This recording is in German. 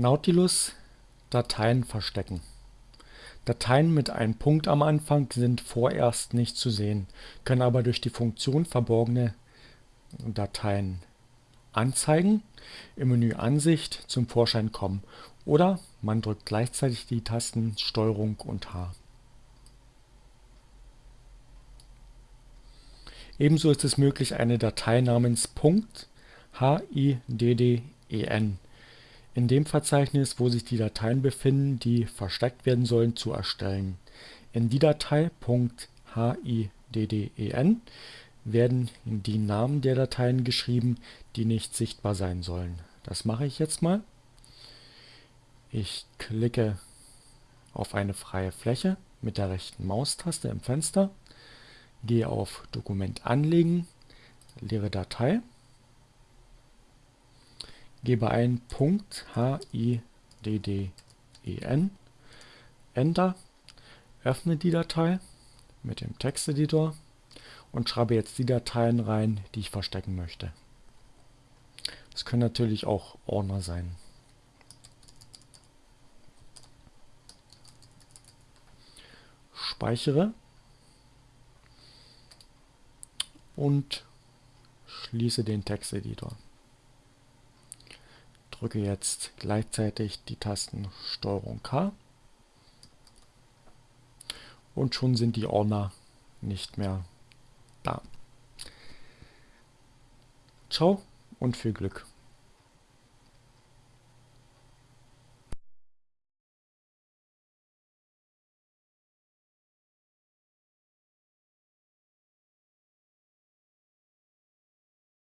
Nautilus Dateien verstecken. Dateien mit einem Punkt am Anfang sind vorerst nicht zu sehen, können aber durch die Funktion verborgene Dateien anzeigen, im Menü Ansicht zum Vorschein kommen oder man drückt gleichzeitig die Tasten STRG und H. Ebenso ist es möglich, eine Datei namens .hidden in dem Verzeichnis, wo sich die Dateien befinden, die versteckt werden sollen, zu erstellen. In die Datei .hidden werden die Namen der Dateien geschrieben, die nicht sichtbar sein sollen. Das mache ich jetzt mal. Ich klicke auf eine freie Fläche mit der rechten Maustaste im Fenster gehe auf Dokument anlegen, leere Datei, gebe ein .hidden, Enter, öffne die Datei mit dem Texteditor und schreibe jetzt die Dateien rein, die ich verstecken möchte. Es können natürlich auch Ordner sein. Speichere und schließe den Texteditor. Drücke jetzt gleichzeitig die Tasten STRG K und schon sind die Ordner nicht mehr da. Ciao und viel Glück.